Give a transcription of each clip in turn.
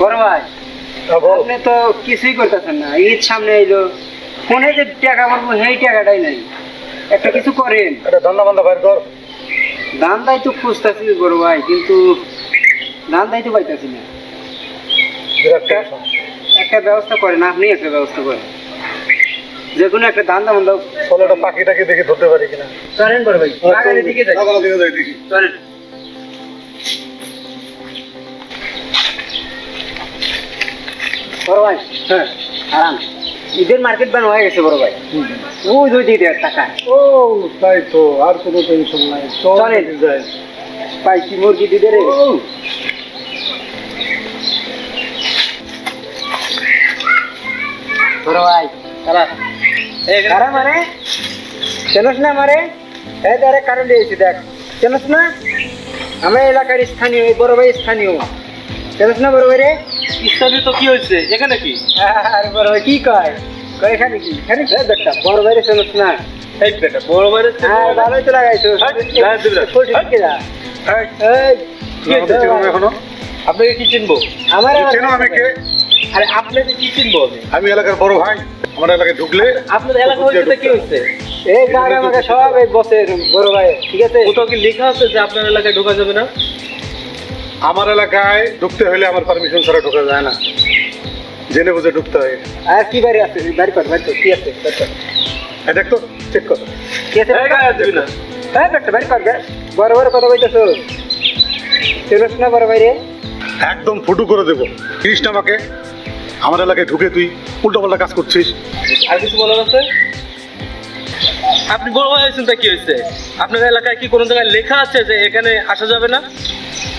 বড় ভাই হ্যাঁ, আপনি তো কিছুই করতেছেন না ঈদ সামনে এলো ফোনে যে টাকা মারবো সেই টাকাটাই নাই। একটা কিছু করেন। এটা ধান্দা বান্দা বাইর কর। দান্দাই তো খুঁজতেছি বড় ভাই কিন্তু দান্দাই তো পাইতেছি না। একটা ব্যবস্থা করেন আপনি একটা ব্যবস্থা করেন। যে কোনো একটা চলো একটা পাখিটাকে দেখে ধরতে পারি কিনা? চলেন বড় ভাই দিকে যাই। দিকে যাই দেখি। চলেন। বড় ভাই। হ্যাঁ আরাম। ঈদের মার্কেট বান হয়ে গেছে বড় ভাই। ওই দুই দিকে টাকা। ও তাই তো আর কোনো টেনশন নাই। চল যাই। পাইছি মুরগি দিতে রে। বড় ভাই তারা মানে? চেনস না মারে এই তারে কারণ দিয়েছি দেখ। চেনস না? আমার এলাকার স্থানীয় বড় ভাই স্থানীয়। চেনস না বড় ভাই রে তো কি হয়েছে? এখানে কি? আর বড় ভাই কি কয়? কয় এখানে কি? এখানে এই দেখটা বড় ভাই চেনস না। এই বেটা বড় বাইরে হ্যাঁ ভালোই তো লাগাইছো। দিবি না। ফুল ঠিক যা এই, এই কি হয়েছে? চিনো না এখনও? আপনাকে কি চিনবো? আমার চেনো আমি কে? আরে আপনাকে কি চিনবো আমি? এলাকার বড় ভাই। আমার এলাকায় ঢুকলে আপনার এলাকা হয়েছে কি হয়েছে? এই আমাকে সব এই বসের বড় ভাই ঠিক আছে? কোথাও কি লেখা আছে যে আপনার এলাকায় ঢোকা যাবে না? আমার এলাকায় ঢুকতে হলে আমার পারমিশন ছাড়া ঢোকা যায় না। জেনে বুঝে ঢুকতে হয়। আর কি বাড়ি আছে? বাড়ি কর বাড়ি কর কি আছে? বাড়ি কর। এই দেখ তো চেক কর। কি আছে? হ্যাঁ বেটা বাড়ি কর। বড় বড় কথা কইতেছো। চেনস না বড় ভাই রে একদম ফুটু করে দেবো। কৃষ্ণ আমাকে। আমার এলাকায় ঢুকে তুই উল্টো পাল্টা কাজ করছিস। আর কিছু বলার আছে? আপনি বড় ভাই হয়েছেন তা কি হয়েছে? আপনার এলাকায় কি কোনো জায়গায় লেখা আছে যে এখানে আসা যাবে না?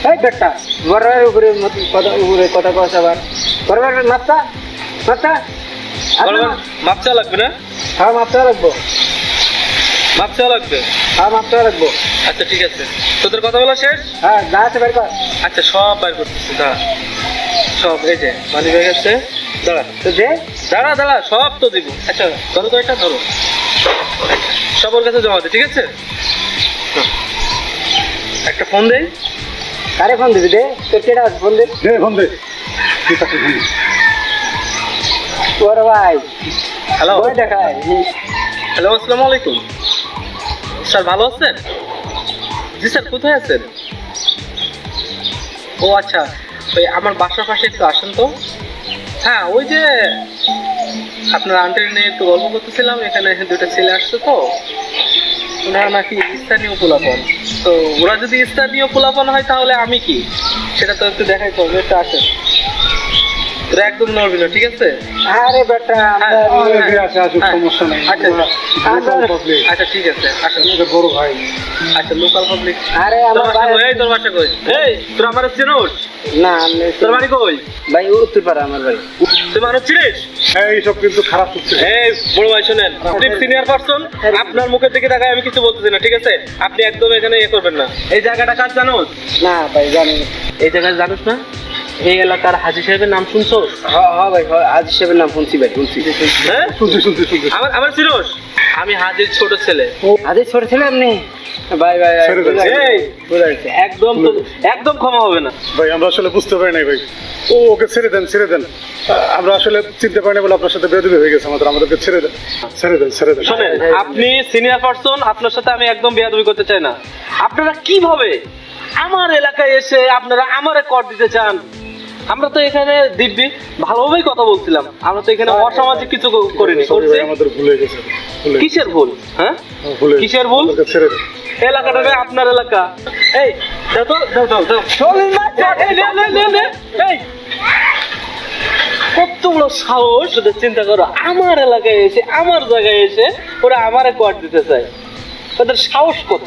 এই বেটা বড় উপরে কথা উপরে কথা কস আবার। ভাই মাপটা মাপটা ভাই, লাগবে না? হ্যাঁ মাপটা রাখব মাপ চাওয়া লাগবে? হ্যাঁ মাপটা রাখব আচ্ছা ঠিক আছে। তোদের কথা বলা শেষ? হ্যাঁ যা আছে বাড়ি কর। আচ্ছা সব বাইর করতেছি দাঁড়া। সব এই যে মানি ব্যাগ আছে দাঁড়া। তো দে। দাঁড়া দাঁড়া সব তো দিব। আচ্ছা ধরো তো এটা ধরো। সব ওর কাছে জমা দে ঠিক আছে? হুম। একটা ফোন দেই। কারে ফোন দিবি দে? তোর কেটা আছে ফোন দে? দে ফোন দে। তুই তাকে ফোন দে। বড় ভাই। হ্যালো বই দেখায় হ্যালো আসসালামু আলাইকুম। স্যার ভালো আছেন? জি স্যার কোথায় আছেন? ও আচ্ছা। ওই আমার বাসার পাশে একটু আসেন তো। হ্যাঁ ওই যে আপনার আন্টির নিয়ে একটু গল্প করতেছিলাম এখানে দুটো ছেলে আসছে তো। ওনারা নাকি স্থানীয় পোলাপন? তো ওরা যদি স্থানীয় পোলাপন হয় তাহলে আমি কি? সেটা তো একটু দেখাই তো একটু আসেন তোরা একদম নড়বি না ঠিক আছে? আরে বেটা আমরা আরে দে, আছে, হ্যাঁ। সমস্যা নেই। আচ্ছা Local public। আচ্ছা ঠিক আছে আসেন। বড় ভাই। আচ্ছা লোকাল পাবলিক আরে তোর আমার ভাই তোর বাসা কই? এই তোর আমার চিনোস? না তোর বাড়ি কই? ভাই উত্তর আমার ভাই তুই মানুষ চিনিস এইসব কিন্তু খারাপ হচ্ছে। এই বড় ভাই শোনেন আপনি সিনিয়র পারসন আপনার মুখের দিকে তাকায় আমি কিছু বলতেছি না ঠিক আছে? আপনি একদম এখানে ইয়ে করবেন না। এই জায়গাটা কাজ জানো না ভাই জানি এই জায়গাটা জানোস না? এই এলাকার হাজি সাহেবের নাম শুনছোস হ্যাঁ হ্যাঁ ভাই হ্যাঁ, আজ হিসেবে নাম শুনছি ভাই শুনছি। হ্যাঁ? শুনছি শুনছি শুনছি। আমার আমার চিনোস আমি হাজির ছোট ছেলে। আজ ছোট ছেলে আপনি? ভাই ভাই। একদম একদম ক্ষমা হবে না। ভাই আমরা আসলে বুঝতে পারি নাই ভাই। ও ওকে ছেড়ে দেন ছেড়ে দেন। আমরা আসলে চিনতে পারি না বলে আপনার সাথে বেদবি হয়ে গেছে আমাদের আমাদেরকে ছেড়ে দেন। ছেড়ে দেন ছেড়ে দেন। শোনেন আপনি সিনিয়র পারসন আপনার সাথে আমি একদম বেয়াদবি করতে চাই না। আপনারা কীভাবে আমার এলাকায় এসে আপনারা আমারে কর দিতে চান? আমরা তো এখানে দিব্যি ভালোভাবেই কথা বলছিলাম। আমরা তো এখানে অসামাজিক কিছু করিনি। Sorry করছি? ভাই, আমাদের ভুলে গেছে। কিসের ভুল? হ্যাঁ? কিসের ভুল? এলাকাটা আপনার এলাকা। এই দাও তো দাও দাও দাও। কত বড় সাহস ওদের চিন্তা করো। আমার এলাকায় এসে আমার জায়গায় এসে ওরা আমারে কোয়ার দিতে চায়। ওদের সাহস কত?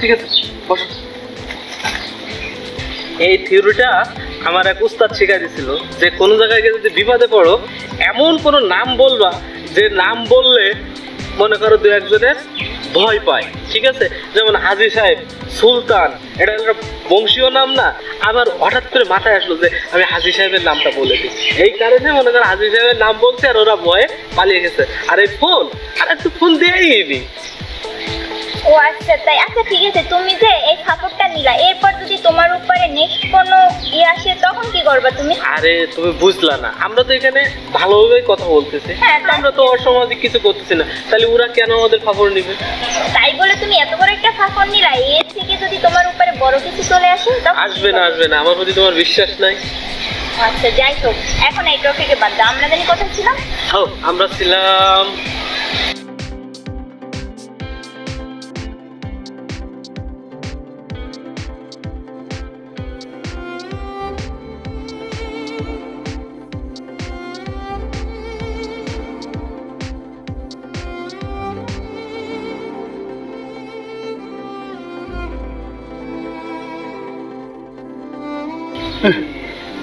ঠিক আছে বসো। এই থিওরিটা আমার এক উস্তাদ শিখাই দিছিল যে কোনো জায়গায় গিয়ে যদি বিপদে পড়ো, এমন কোনো নাম বলবা যে নাম বললে মনে করো দু একজনের ভয় পায়। ঠিক আছে? যেমন হাজি সাহেব, সুলতান, এটা একটা বংশীয় নাম না? আবার হঠাৎ করে মাথায় আসলো যে আমি হাজি সাহেবের নামটা বলে দিই এই কারণে মনে করো হাজি সাহেবের নাম বলছে আর ওরা ভয়ে পালিয়ে গেছে। আর এই ফোন, আর একটু ফোন দিয়েই নি ও আচ্ছা তাই আচ্ছা ঠিক আছে। তুমি যে এই সাপোর্টটা নিলা, এরপর যদি তোমার উপরে নেক্সট কোনো ইয়ে আসে তখন কি করবা তুমি? আরে তুমি বুঝলা না। আমরা তো এখানে ভালোভাবেই কথা বলতেছি। হ্যাঁ, আমরা তো অসামাজিক কিছু করতেছি না। তাহলে ওরা কেন আমাদের খবর নিবে? তাই বলে তুমি এত বড় একটা সাপোর্ট নিলা এর থেকে যদি তোমার উপরে বড় কিছু চলে আসে আসবে না আসবে না। আমার প্রতি তোমার বিশ্বাস নাই। আচ্ছা যাই হোক। এখন এই টপিকে বাদ দাও। আমরা জানি কথা ছিলাম? হো আমরা ছিলাম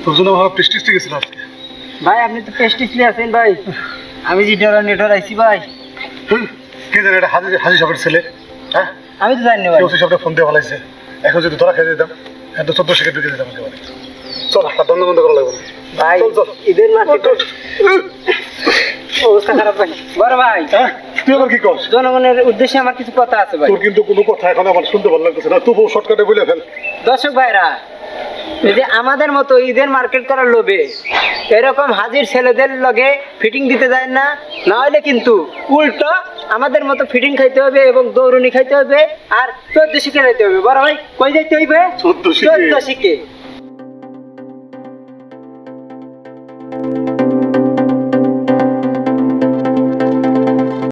তোর জন্য আমার প্রেস্টিজ গেছিল আজকে। ভাই আপনি তো আছেন ভাই। আমি যে ডরা নেটর আইছি ভাই। হুম, কে জানে এটা হাজি হাজি সাহেবের ছেলে হ্যাঁ? আমি তো জানি না ভাই। কেউ সাহেবটা ফোন দিয়ে ভালাইছে এখন যদি তোরা খেয়ে দিতাম এখন তো চোদ্দ শিখে ঢুকে দিতাম একেবারে। চল বন্ধ বন্ধ করা লাগবে। ভাই। ঈদের অবস্থা খারাপ ভাই। বড় ভাই। হ্যাঁ তুই আবার কি জনগণের উদ্দেশ্যে আমার কিছু কথা আছে ভাই। তোর কিন্তু কোনো কথা এখন আমার শুনতে ভালো লাগছে না। তবুও শর্টকাটে বলে ফেল। দর্শক ভাইরা যে আমাদের মতো ঈদের মার্কেট করার লোভে এরকম হাজির ছেলেদের লগে ফিটিং দিতে যায় না নাহলে কিন্তু উল্টো আমাদের মতো ফিটিং খাইতে হবে এবং দৌড়ুনি খাইতে হবে আর চোদ্দ শিখে খাইতে হবে। বড় ভাই কই যাইতে হইবে? চোদ্দ শিখে। চোদ্দ শিখে।